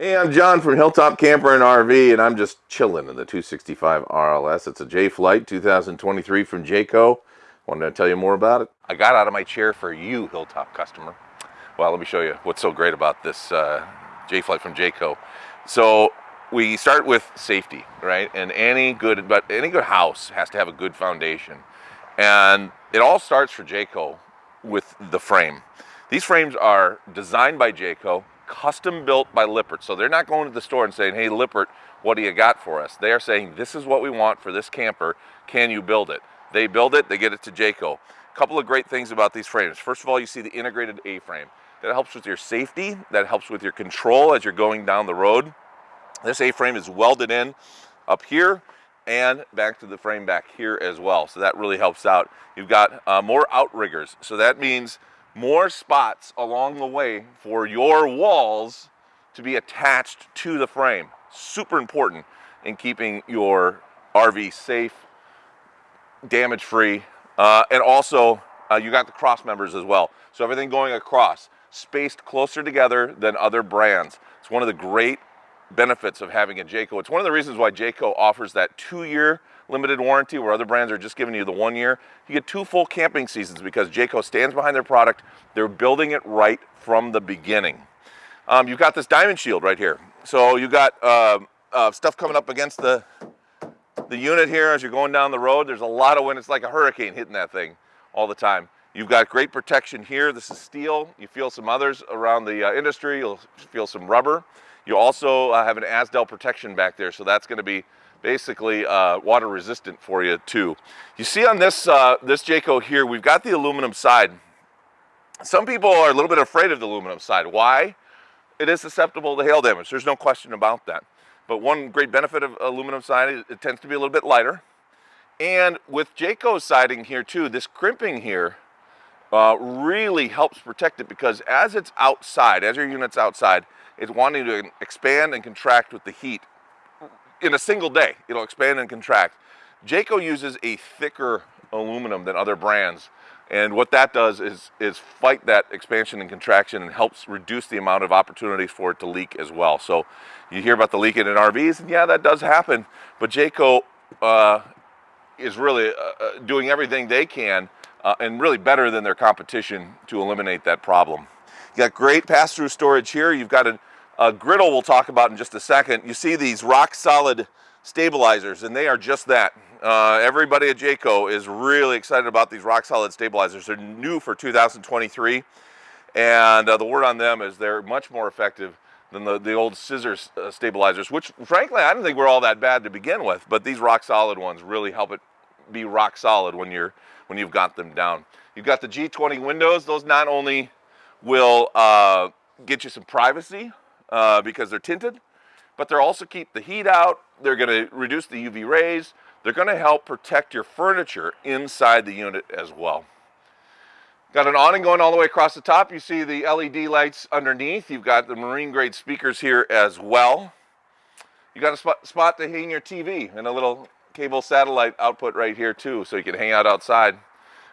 Hey, I'm John from Hilltop Camper and RV, and I'm just chilling in the 265 RLS. It's a Jay Flight 2023 from Jayco. Wanted to tell you more about it. I got out of my chair for you, Hilltop customer. Well, let me show you what's so great about this uh, Jay Flight from Jayco. So we start with safety, right? And any good, but any good house has to have a good foundation. And it all starts for Jayco with the frame. These frames are designed by Jayco, custom built by Lippert. So they're not going to the store and saying, hey, Lippert, what do you got for us? They are saying, this is what we want for this camper. Can you build it? They build it, they get it to Jayco. A couple of great things about these frames. First of all, you see the integrated A-frame. That helps with your safety, that helps with your control as you're going down the road. This A-frame is welded in up here and back to the frame back here as well. So that really helps out. You've got uh, more outriggers. So that means more spots along the way for your walls to be attached to the frame. Super important in keeping your RV safe, damage free, uh, and also uh, you got the cross members as well. So everything going across, spaced closer together than other brands. It's one of the great benefits of having a Jayco. It's one of the reasons why Jayco offers that two-year limited warranty where other brands are just giving you the one year. You get two full camping seasons because Jayco stands behind their product. They're building it right from the beginning. Um, you've got this diamond shield right here. So you've got uh, uh, stuff coming up against the, the unit here as you're going down the road. There's a lot of wind. It's like a hurricane hitting that thing all the time. You've got great protection here. This is steel. You feel some others around the uh, industry. You'll feel some rubber. You also uh, have an Azdel protection back there, so that's going to be basically uh, water resistant for you too. You see on this, uh, this Jayco here, we've got the aluminum side. Some people are a little bit afraid of the aluminum side. Why? It is susceptible to hail damage. There's no question about that. But one great benefit of aluminum siding, is it tends to be a little bit lighter. And with Jayco siding here too, this crimping here uh, really helps protect it because as it's outside, as your unit's outside, it's wanting to expand and contract with the heat in a single day. It'll expand and contract. Jayco uses a thicker aluminum than other brands. And what that does is, is fight that expansion and contraction and helps reduce the amount of opportunities for it to leak as well. So you hear about the leaking in RVs, and yeah, that does happen. But Jayco uh, is really uh, uh, doing everything they can uh, and really better than their competition to eliminate that problem. You got great pass-through storage here. You've got a uh, griddle we'll talk about in just a second. You see these rock solid stabilizers and they are just that. Uh, everybody at Jayco is really excited about these rock solid stabilizers. They're new for 2023 and uh, the word on them is they're much more effective than the, the old scissor uh, stabilizers, which frankly I don't think were all that bad to begin with, but these rock solid ones really help it be rock solid when you're when you've got them down. You've got the G20 windows. Those not only will uh, get you some privacy, uh, because they're tinted, but they'll also keep the heat out. They're going to reduce the UV rays. They're going to help protect your furniture inside the unit as well. Got an awning going all the way across the top. You see the LED lights underneath. You've got the marine grade speakers here as well. You got a spot, spot to hang your TV and a little cable satellite output right here too, so you can hang out outside.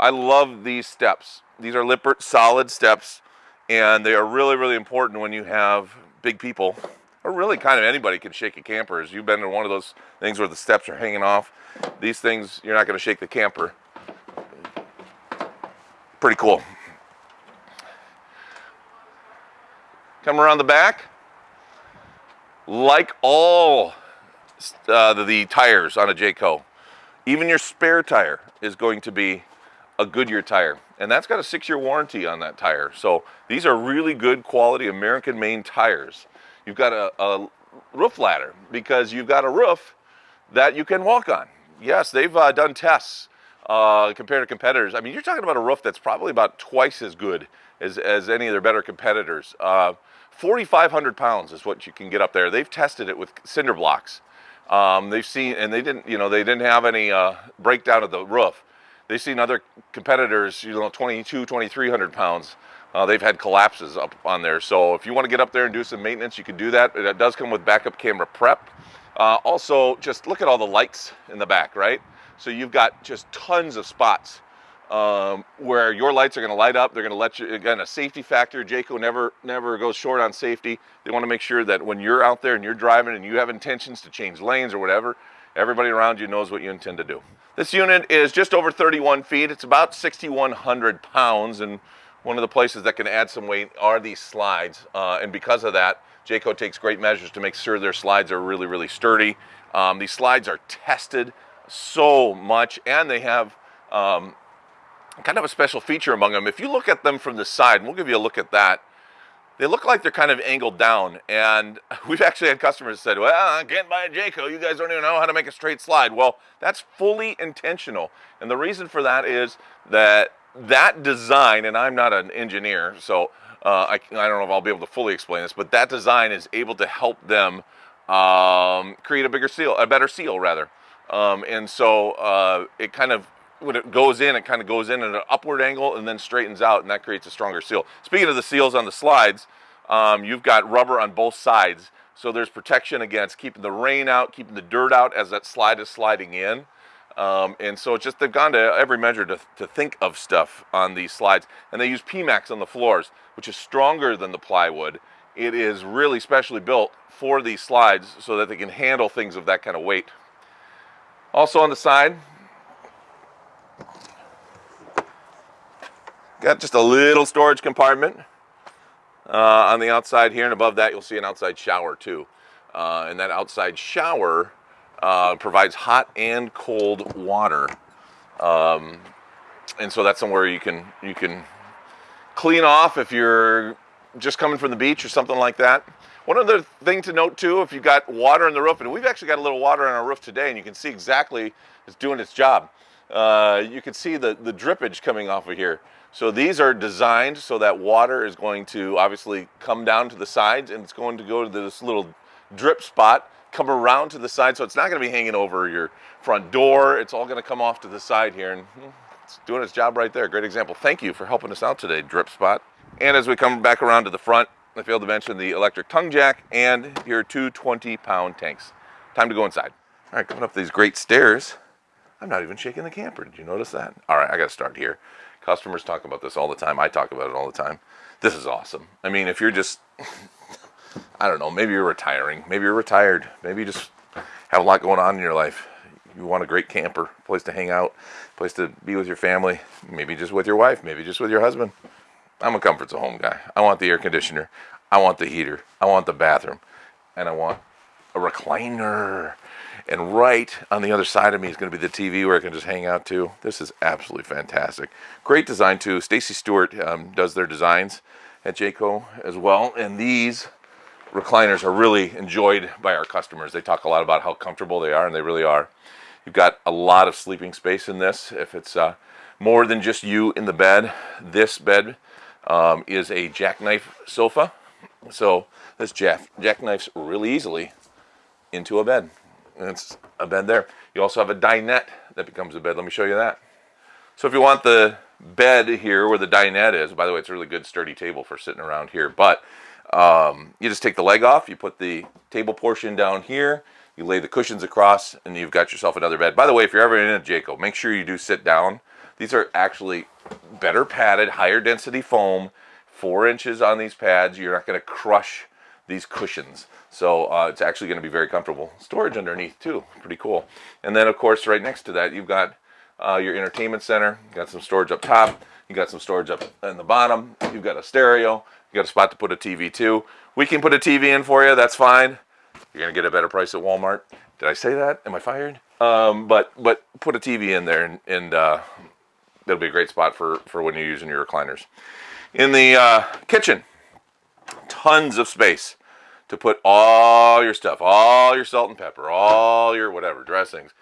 I love these steps. These are Lippert solid steps, and they are really, really important when you have big people, or really kind of anybody can shake a camper. As you've been in one of those things where the steps are hanging off, these things, you're not going to shake the camper. Pretty cool. Come around the back. Like all uh, the, the tires on a Jayco, even your spare tire is going to be a Goodyear tire. And that's got a six-year warranty on that tire. So these are really good quality American-made tires. You've got a, a, roof ladder because you've got a roof that you can walk on. Yes, they've uh, done tests uh, compared to competitors. I mean, you're talking about a roof that's probably about twice as good as, as any of their better competitors. Uh, 4,500 pounds is what you can get up there. They've tested it with cinder blocks. Um, they've seen, and they didn't, you know, they didn't have any uh, breakdown of the roof. They've seen other competitors, you know, 22, 2,300 pounds. Uh, they've had collapses up on there. So if you want to get up there and do some maintenance, you can do that. It does come with backup camera prep. Uh, also, just look at all the lights in the back, right? So you've got just tons of spots um, where your lights are going to light up. They're going to let you, again, a safety factor. Jayco never, never goes short on safety. They want to make sure that when you're out there and you're driving and you have intentions to change lanes or whatever, everybody around you knows what you intend to do. This unit is just over 31 feet. It's about 6,100 pounds. And one of the places that can add some weight are these slides. Uh, and because of that, Jayco takes great measures to make sure their slides are really, really sturdy. Um, these slides are tested so much and they have um, kind of a special feature among them. If you look at them from the side, we'll give you a look at that, they look like they're kind of angled down. And we've actually had customers said, well, I can't buy a Jayco. You guys don't even know how to make a straight slide. Well, that's fully intentional. And the reason for that is that that design, and I'm not an engineer, so uh, I, I don't know if I'll be able to fully explain this, but that design is able to help them um, create a bigger seal, a better seal rather. Um, and so uh, it kind of when it goes in, it kind of goes in at an upward angle and then straightens out, and that creates a stronger seal. Speaking of the seals on the slides, um, you've got rubber on both sides, so there's protection against keeping the rain out, keeping the dirt out as that slide is sliding in. Um, and so it's just they've gone to every measure to, to think of stuff on these slides. And they use PMAX on the floors, which is stronger than the plywood. It is really specially built for these slides so that they can handle things of that kind of weight. Also on the side, Got just a little storage compartment uh, on the outside here, and above that you'll see an outside shower too. Uh, and that outside shower uh, provides hot and cold water. Um, and so that's somewhere you can you can clean off if you're just coming from the beach or something like that. One other thing to note too, if you've got water in the roof, and we've actually got a little water on our roof today, and you can see exactly it's doing its job. Uh, you can see the, the drippage coming off of here. So these are designed so that water is going to obviously come down to the sides and it's going to go to this little drip spot, come around to the side. So it's not going to be hanging over your front door. It's all going to come off to the side here and hmm, it's doing its job right there. Great example. Thank you for helping us out today, Drip Spot. And as we come back around to the front, I failed to mention the electric tongue jack and your two 20 pound tanks. Time to go inside. All right, coming up these great stairs. I'm not even shaking the camper. Did you notice that? All right, I got to start here. Customers talk about this all the time. I talk about it all the time. This is awesome. I mean, if you're just, I don't know, maybe you're retiring, maybe you're retired, maybe you just have a lot going on in your life. You want a great camper, place to hang out, place to be with your family, maybe just with your wife, maybe just with your husband. I'm a comforts of home guy. I want the air conditioner. I want the heater. I want the bathroom. And I want a recliner. And right on the other side of me is going to be the TV where I can just hang out too. This is absolutely fantastic. Great design too. Stacy Stewart um, does their designs at Jayco as well. And these recliners are really enjoyed by our customers. They talk a lot about how comfortable they are, and they really are. You've got a lot of sleeping space in this. If it's uh, more than just you in the bed, this bed um, is a jackknife sofa. So this jack jackknifes really easily into a bed. It's a bed there. You also have a dinette that becomes a bed. Let me show you that. So if you want the bed here where the dinette is, by the way, it's a really good sturdy table for sitting around here, but um, you just take the leg off, you put the table portion down here, you lay the cushions across, and you've got yourself another bed. By the way, if you're ever in a Jayco, make sure you do sit down. These are actually better padded, higher density foam, four inches on these pads. You're not going to crush these cushions. So uh, it's actually going to be very comfortable. Storage underneath too, pretty cool. And then of course right next to that you've got uh, your entertainment center. You got some storage up top. You got some storage up in the bottom. You've got a stereo. You got a spot to put a TV too. We can put a TV in for you. That's fine. You're gonna get a better price at Walmart. Did I say that? Am I fired? Um, but but put a TV in there and, and uh, that'll be a great spot for for when you're using your recliners. In the uh, kitchen, tons of space to put all your stuff, all your salt and pepper, all your whatever dressings.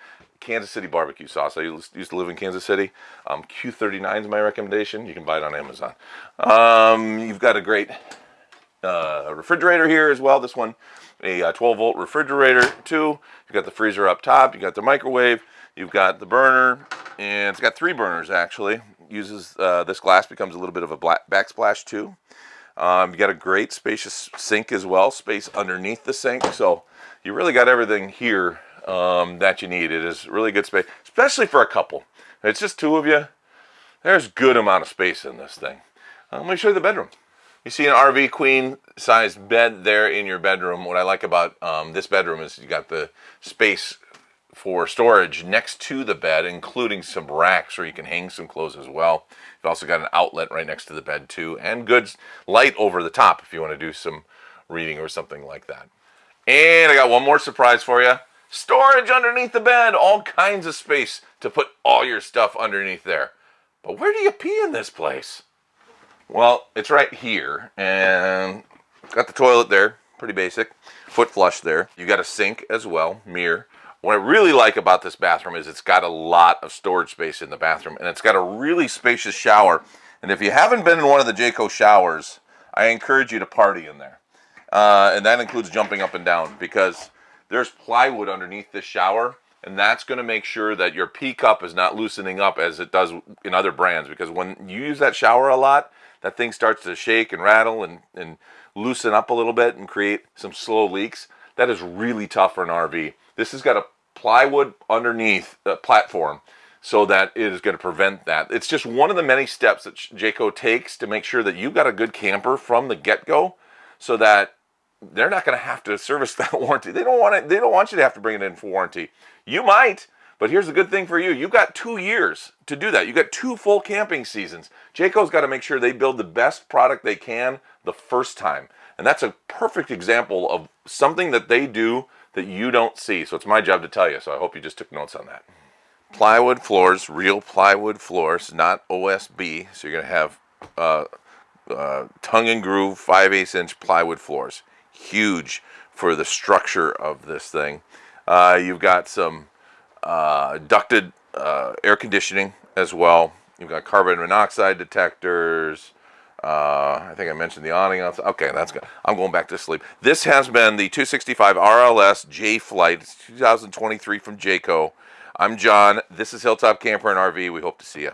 Kansas City barbecue sauce. I used to live in Kansas City. Um, Q39 is my recommendation. You can buy it on Amazon. Um, you've got a great uh, refrigerator here as well. This one, a uh, 12 volt refrigerator too. You've got the freezer up top. You've got the microwave. You've got the burner, and it's got three burners actually. Uses uh, this glass becomes a little bit of a black backsplash too. Um, you got a great spacious sink as well, space underneath the sink. So you really got everything here um, that you need. It is really good space, especially for a couple. It's just two of you. There's good amount of space in this thing. Uh, let me show you the bedroom. You see an RV queen size bed there in your bedroom. What I like about um, this bedroom is you got the space for storage next to the bed, including some racks where you can hang some clothes as well. You've also got an outlet right next to the bed too, and good light over the top if you want to do some reading or something like that. And I got one more surprise for you. Storage underneath the bed, all kinds of space to put all your stuff underneath there. But where do you pee in this place? Well, it's right here, and got the toilet there, pretty basic. Foot flush there. You got a sink as well, mirror. What I really like about this bathroom is it's got a lot of storage space in the bathroom and it's got a really spacious shower. And if you haven't been in one of the Jayco showers, I encourage you to party in there. Uh, and that includes jumping up and down because there's plywood underneath this shower and that's going to make sure that your pee cup is not loosening up as it does in other brands because when you use that shower a lot, that thing starts to shake and rattle and, and loosen up a little bit and create some slow leaks. That is really tough for an RV. This has got a plywood underneath the platform so that it is going to prevent that. It's just one of the many steps that Jayco takes to make sure that you've got a good camper from the get-go so that they're not going to have to service that warranty. They don't want it. They don't want you to have to bring it in for warranty. You might, but here's the good thing for you. You've got two years to do that. You've got two full camping seasons. Jayco's got to make sure they build the best product they can the first time. And that's a perfect example of something that they do that you don't see. So it's my job to tell you. So I hope you just took notes on that. Plywood floors, real plywood floors, not OSB. So you're going to have uh, uh, tongue and groove 5 8 inch plywood floors. Huge for the structure of this thing. Uh, you've got some uh, ducted uh, air conditioning as well. You've got carbon monoxide detectors, uh, I think I mentioned the awning. Okay, that's good. I'm going back to sleep. This has been the 265 RLS Jay Flight It's 2023 from Jayco. I'm John. This is Hilltop Camper and RV. We hope to see you.